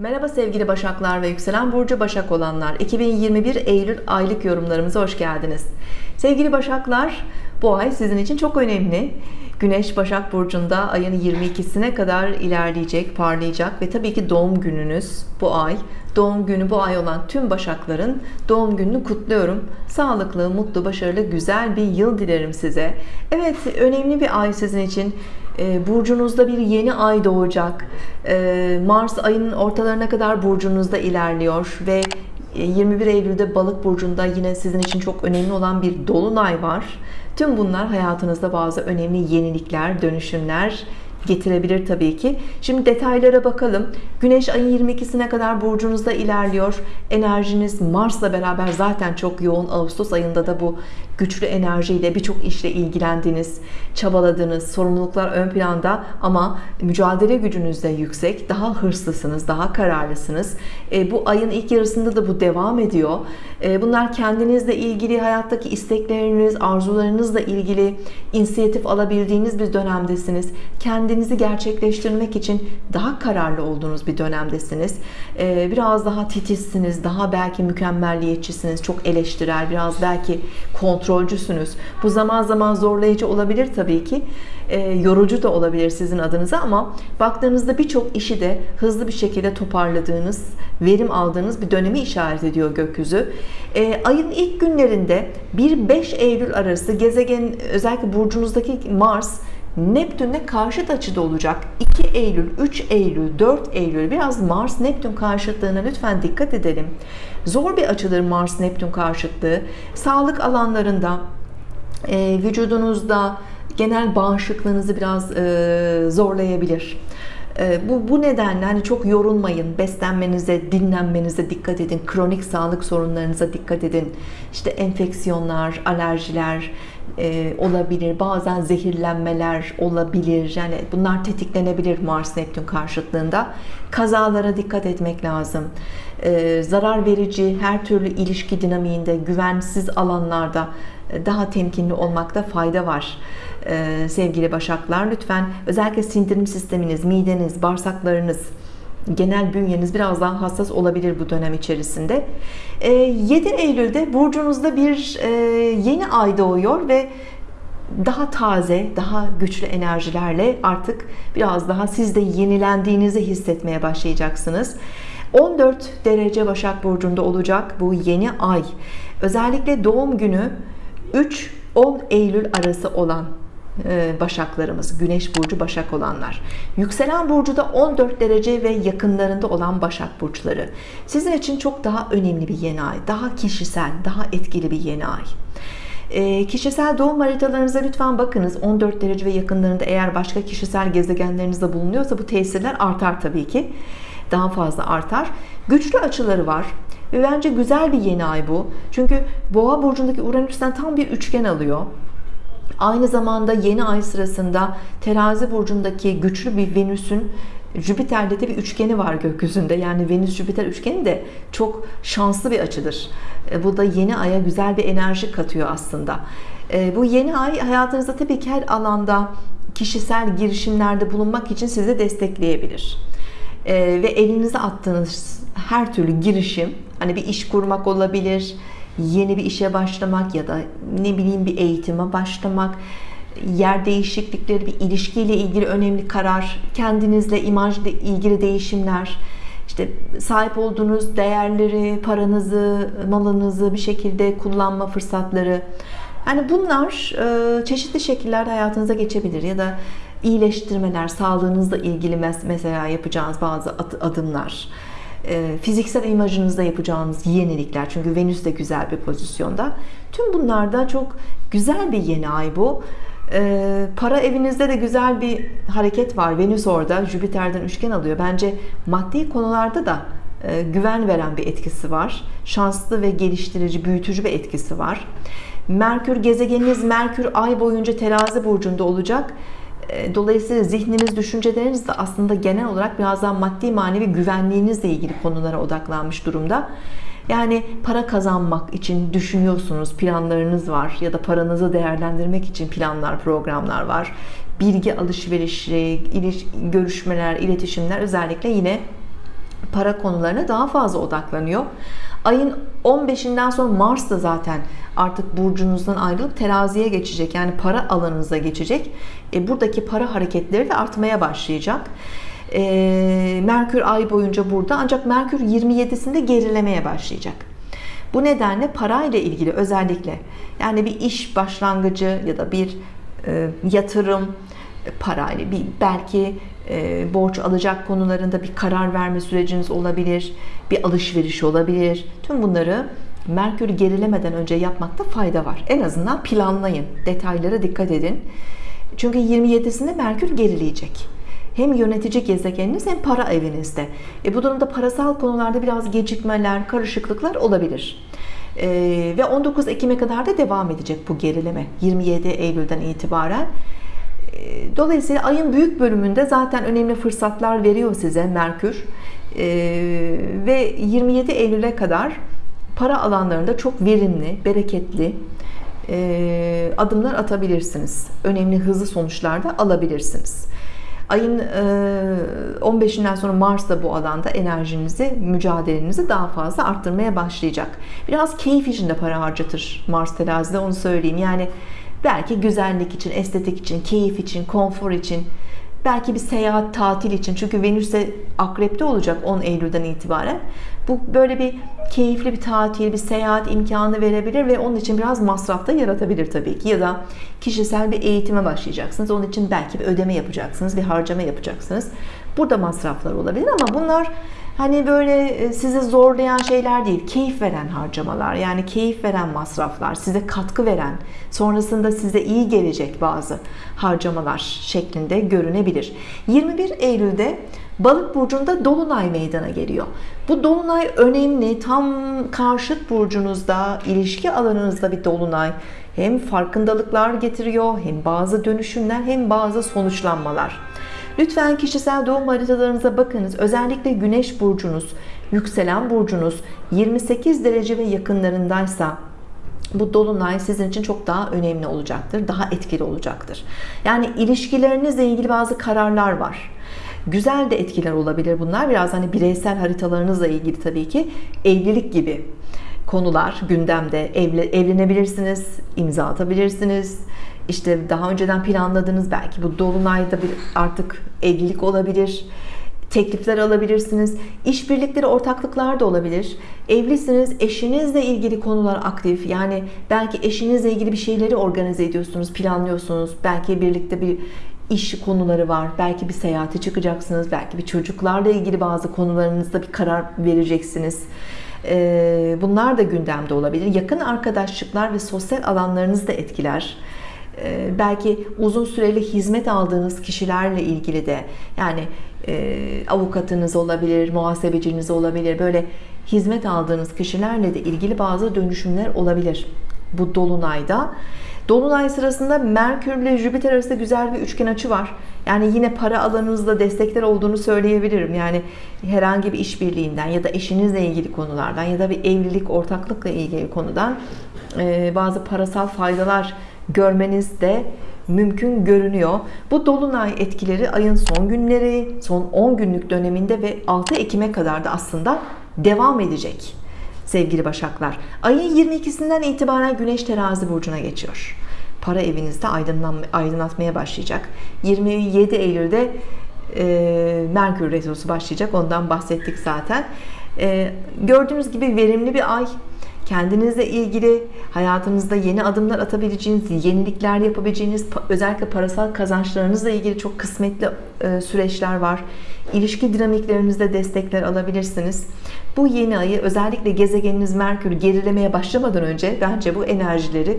Merhaba sevgili Başaklar ve yükselen burcu Başak olanlar. 2021 Eylül aylık yorumlarımıza hoş geldiniz. Sevgili Başaklar, bu ay sizin için çok önemli. Güneş Başak Burcu'nda ayın 22'sine kadar ilerleyecek, parlayacak ve tabii ki doğum gününüz bu ay. Doğum günü bu ay olan tüm Başakların doğum gününü kutluyorum. Sağlıklı, mutlu, başarılı, güzel bir yıl dilerim size. Evet, önemli bir ay sizin için. Ee, burcunuzda bir yeni ay doğacak. Ee, Mars ayının ortalarına kadar burcunuzda ilerliyor ve 21 Eylül'de Balık burcunda yine sizin için çok önemli olan bir dolunay var. Tüm bunlar hayatınızda bazı önemli yenilikler, dönüşümler getirebilir tabii ki. Şimdi detaylara bakalım. Güneş ayın 22'sine kadar burcunuzda ilerliyor. Enerjiniz Mars'la beraber zaten çok yoğun. Ağustos ayında da bu güçlü enerjiyle birçok işle ilgilendiğiniz, çabaladığınız, sorumluluklar ön planda ama mücadele gücünüz de yüksek. Daha hırslısınız, daha kararlısınız. E, bu ayın ilk yarısında da bu devam ediyor. E, bunlar kendinizle ilgili, hayattaki istekleriniz, arzularınızla ilgili inisiyatif alabildiğiniz bir dönemdesiniz. Kendinizi gerçekleştirmek için daha kararlı olduğunuz bir dönemdesiniz. E, biraz daha titizsiniz, daha belki mükemmelliyetçisiniz, çok eleştirel, biraz belki kontrolcüsünüz. Bu zaman zaman zorlayıcı olabilir tabii ki. E, yorucu da olabilir sizin adınıza ama baktığınızda birçok işi de hızlı bir şekilde toparladığınız, verim aldığınız bir dönemi işaret ediyor gökyüzü. E, ayın ilk günlerinde 1-5 Eylül arası gezegen özellikle burcunuzdaki Mars Neptün'le karşıt açıda olacak 2 Eylül, 3 Eylül, 4 Eylül biraz Mars Neptün karşıtlığına lütfen dikkat edelim. Zor bir açıdır Mars Neptün karşıtlığı. Sağlık alanlarında, e, vücudunuzda genel bağışıklığınızı biraz e, zorlayabilir. E, bu, bu nedenle hani çok yorulmayın, beslenmenize, dinlenmenize dikkat edin, kronik sağlık sorunlarınıza dikkat edin. İşte enfeksiyonlar, alerjiler e, olabilir, bazen zehirlenmeler olabilir. Yani bunlar tetiklenebilir Mars Neptün karşıtlığında. Kazalara dikkat etmek lazım. E, zarar verici her türlü ilişki dinamiğinde, güvensiz alanlarda daha temkinli olmakta fayda var ee, sevgili başaklar lütfen özellikle sindirim sisteminiz mideniz bağırsaklarınız genel bünyeniz biraz daha hassas olabilir bu dönem içerisinde 7 ee, Eylül'de burcunuzda bir e, yeni ay doğuyor ve daha taze, daha güçlü enerjilerle artık biraz daha siz de yenilendiğinizi hissetmeye başlayacaksınız. 14 derece Başak Burcu'nda olacak bu yeni ay. Özellikle doğum günü 3-10 Eylül arası olan Başaklarımız, Güneş burcu Başak olanlar. Yükselen burcu da 14 derece ve yakınlarında olan Başak burçları. Sizin için çok daha önemli bir yeni ay, daha kişisel, daha etkili bir yeni ay. E, kişisel doğum haritalarınıza lütfen bakınız 14 derece ve yakınlarında eğer başka kişisel gezegenlerinizde bulunuyorsa bu tesirler artar tabii ki daha fazla artar güçlü açıları var ve bence güzel bir yeni ay bu çünkü boğa burcundaki Uranüs'ten tam bir üçgen alıyor Aynı zamanda yeni ay sırasında terazi burcundaki güçlü bir Venüs'ün Jüpiter'de de bir üçgeni var gökyüzünde. Yani Venüs Jüpiter üçgeni de çok şanslı bir açıdır. E, bu da yeni aya güzel bir enerji katıyor aslında. E, bu yeni ay hayatınızda tabii ki her alanda kişisel girişimlerde bulunmak için sizi destekleyebilir. E, ve elinize attığınız her türlü girişim, hani bir iş kurmak olabilir, yeni bir işe başlamak ya da ne bileyim bir eğitime başlamak yer değişiklikleri bir ilişkiyle ilgili önemli karar kendinizle imajla ilgili değişimler işte sahip olduğunuz değerleri paranızı malınızı bir şekilde kullanma fırsatları. Yani bunlar e, çeşitli şekillerde hayatınıza geçebilir ya da iyileştirmeler sağlığınızla ilgili mesela yapacağınız bazı adımlar fiziksel imajınızda yapacağınız yenilikler çünkü Venüs de güzel bir pozisyonda. Tüm bunlarda çok güzel bir yeni ay bu. E, para evinizde de güzel bir hareket var. Venüs orada Jüpiter'den üçgen alıyor. Bence maddi konularda da e, güven veren bir etkisi var. Şanslı ve geliştirici büyütücü bir etkisi var. Merkür gezegeniniz Merkür ay boyunca terazi burcunda olacak. e, dolayısıyla zihniniz, düşünceleriniz de aslında genel olarak biraz daha maddi manevi güvenliğinizle ilgili konulara odaklanmış durumda. Yani para kazanmak için düşünüyorsunuz, planlarınız var ya da paranızı değerlendirmek için planlar, programlar var. Bilgi alışverişi, görüşmeler, iletişimler özellikle yine para konularına daha fazla odaklanıyor. Ayın 15'inden sonra Mars da zaten artık burcunuzdan ayrılıp teraziye geçecek. Yani para alanınıza geçecek. E, buradaki para hareketleri de artmaya başlayacak. E, Merkür ay boyunca burada ancak Merkür 27'sinde gerilemeye başlayacak. Bu nedenle parayla ilgili özellikle yani bir iş başlangıcı ya da bir e, yatırım parayla bir belki e, borç alacak konularında bir karar verme süreciniz olabilir, bir alışveriş olabilir. Tüm bunları Merkür gerilemeden önce yapmakta fayda var. En azından planlayın, detaylara dikkat edin. Çünkü 27'sinde Merkür gerileyecek. Hem yönetici gezegeniniz hem para evinizde. E bu durumda parasal konularda biraz gecikmeler, karışıklıklar olabilir. E, ve 19 Ekim'e kadar da devam edecek bu gerileme. 27 Eylül'den itibaren. E, dolayısıyla ayın büyük bölümünde zaten önemli fırsatlar veriyor size Merkür. E, ve 27 Eylül'e kadar para alanlarında çok verimli, bereketli e, adımlar atabilirsiniz. Önemli hızlı sonuçlar da alabilirsiniz. Ayın 15'inden sonra Mars da bu alanda enerjinizi, mücadelenizi daha fazla arttırmaya başlayacak. Biraz keyif için de para harcatır Mars terazide onu söyleyeyim. Yani belki güzellik için, estetik için, keyif için, konfor için, belki bir seyahat, tatil için. Çünkü Venüs de akrepte olacak 10 Eylül'den itibaren. Bu böyle bir keyifli bir tatil, bir seyahat imkanı verebilir ve onun için biraz masraf da yaratabilir tabii ki. Ya da kişisel bir eğitime başlayacaksınız. Onun için belki bir ödeme yapacaksınız, bir harcama yapacaksınız. Burada masraflar olabilir ama bunlar hani böyle e, sizi zorlayan şeyler değil, keyif veren harcamalar. Yani keyif veren masraflar, size katkı veren, sonrasında size iyi gelecek bazı harcamalar şeklinde görünebilir. 21 Eylül'de Balık burcunda dolunay meydana geliyor. Bu dolunay önemli. Tam karşıt burcunuzda, ilişki alanınızda bir dolunay. Hem farkındalıklar getiriyor, hem bazı dönüşümler, hem bazı sonuçlanmalar. Lütfen kişisel doğum haritalarınıza bakınız. Özellikle güneş burcunuz, yükselen burcunuz 28 derece ve yakınlarındaysa bu dolunay sizin için çok daha önemli olacaktır. Daha etkili olacaktır. Yani ilişkilerinizle ilgili bazı kararlar var. Güzel de etkiler olabilir bunlar. Biraz hani bireysel haritalarınızla ilgili tabii ki evlilik gibi konular gündemde. Evle, evlenebilirsiniz, imza atabilirsiniz. İşte daha önceden planladığınız belki bu dolunayda bir artık evlilik olabilir teklifler alabilirsiniz. İşbirlikleri, ortaklıklar da olabilir. Evlisiniz, eşinizle ilgili konular aktif. Yani belki eşinizle ilgili bir şeyleri organize ediyorsunuz, planlıyorsunuz. Belki birlikte bir iş konuları var. Belki bir seyahate çıkacaksınız. Belki bir çocuklarla ilgili bazı konularınızda bir karar vereceksiniz. Ee, bunlar da gündemde olabilir. Yakın arkadaşlıklar ve sosyal alanlarınızı da etkiler. Ee, belki uzun süreli hizmet aldığınız kişilerle ilgili de yani e, avukatınız olabilir, muhasebeciniz olabilir. Böyle hizmet aldığınız kişilerle de ilgili bazı dönüşümler olabilir. Bu dolunayda Dolunay sırasında Merkür ile Jüpiter arasında güzel bir üçgen açı var. Yani yine para alanınızda destekler olduğunu söyleyebilirim. Yani herhangi bir işbirliğinden ya da eşinizle ilgili konulardan ya da bir evlilik, ortaklıkla ilgili konudan e, bazı parasal faydalar görmeniz de mümkün görünüyor. Bu dolunay etkileri ayın son günleri, son 10 günlük döneminde ve 6 Ekim'e kadar da aslında devam edecek sevgili Başaklar. Ayın 22'sinden itibaren Güneş Terazi burcuna geçiyor. Para evinizde aydınlatmaya başlayacak. 27 Eylül'de e, Merkür Retrosu başlayacak. Ondan bahsettik zaten. E, gördüğünüz gibi verimli bir ay. Kendinizle ilgili hayatınızda yeni adımlar atabileceğiniz, yenilikler yapabileceğiniz, özellikle parasal kazançlarınızla ilgili çok kısmetli e, süreçler var. İlişki dinamiklerinizde destekler alabilirsiniz. Bu yeni ayı özellikle gezegeniniz Merkür gerilemeye başlamadan önce bence bu enerjileri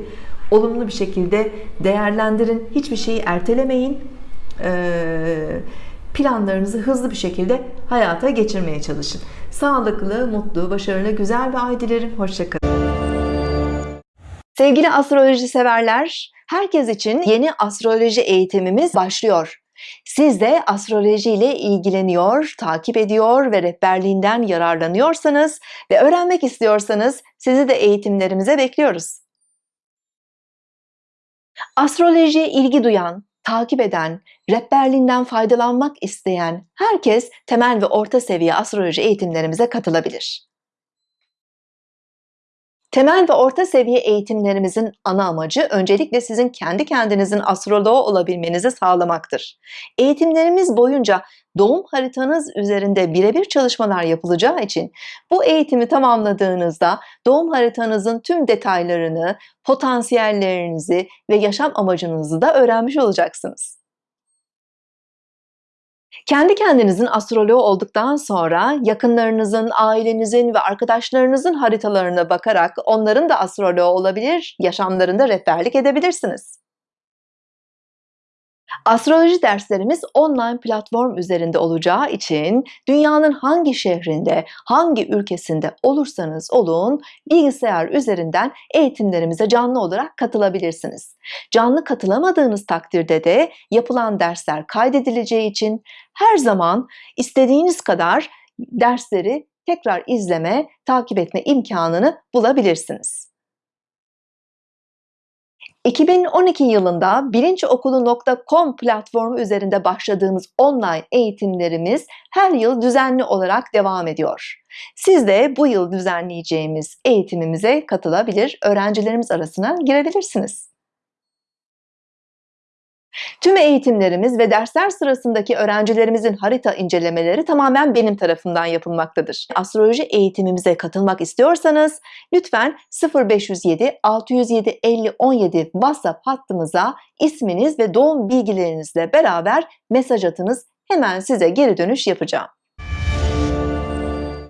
olumlu bir şekilde değerlendirin. Hiçbir şeyi ertelemeyin. Ee, planlarınızı hızlı bir şekilde hayata geçirmeye çalışın. Sağlıklı, mutlu, başarılı, güzel bir ay dilerim. Hoşçakalın. Sevgili astroloji severler, herkes için yeni astroloji eğitimimiz başlıyor. Siz de astroloji ile ilgileniyor, takip ediyor ve rehberliğinden yararlanıyorsanız ve öğrenmek istiyorsanız sizi de eğitimlerimize bekliyoruz. Astrolojiye ilgi duyan, takip eden, rehberliğinden faydalanmak isteyen herkes temel ve orta seviye astroloji eğitimlerimize katılabilir. Temel ve orta seviye eğitimlerimizin ana amacı öncelikle sizin kendi kendinizin astroloğu olabilmenizi sağlamaktır. Eğitimlerimiz boyunca doğum haritanız üzerinde birebir çalışmalar yapılacağı için bu eğitimi tamamladığınızda doğum haritanızın tüm detaylarını, potansiyellerinizi ve yaşam amacınızı da öğrenmiş olacaksınız. Kendi kendinizin astroloğu olduktan sonra yakınlarınızın, ailenizin ve arkadaşlarınızın haritalarına bakarak onların da astroloğu olabilir, yaşamlarında rehberlik edebilirsiniz. Astroloji derslerimiz online platform üzerinde olacağı için dünyanın hangi şehrinde, hangi ülkesinde olursanız olun bilgisayar üzerinden eğitimlerimize canlı olarak katılabilirsiniz. Canlı katılamadığınız takdirde de yapılan dersler kaydedileceği için her zaman istediğiniz kadar dersleri tekrar izleme, takip etme imkanını bulabilirsiniz. 2012 yılında bilinçokulu.com platformu üzerinde başladığımız online eğitimlerimiz her yıl düzenli olarak devam ediyor. Siz de bu yıl düzenleyeceğimiz eğitimimize katılabilir, öğrencilerimiz arasına girebilirsiniz. Tüm eğitimlerimiz ve dersler sırasındaki öğrencilerimizin harita incelemeleri tamamen benim tarafımdan yapılmaktadır. Astroloji eğitimimize katılmak istiyorsanız lütfen 0507 607 50 17 WhatsApp hattımıza isminiz ve doğum bilgilerinizle beraber mesaj atınız. Hemen size geri dönüş yapacağım.